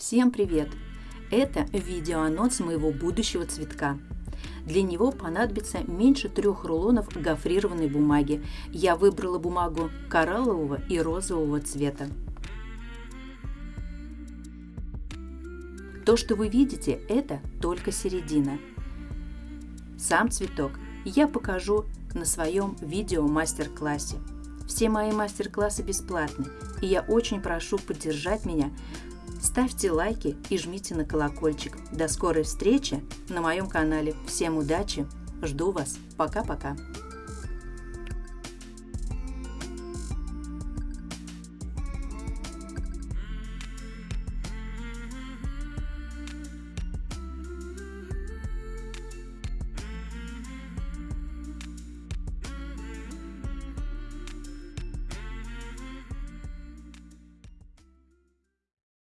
Всем привет! Это видеоанонс моего будущего цветка. Для него понадобится меньше трех рулонов гофрированной бумаги. Я выбрала бумагу кораллового и розового цвета. То, что вы видите, это только середина. Сам цветок я покажу на своем видео мастер-классе. Все мои мастер-классы бесплатны, и я очень прошу поддержать меня Ставьте лайки и жмите на колокольчик. До скорой встречи на моем канале. Всем удачи. Жду вас. Пока-пока.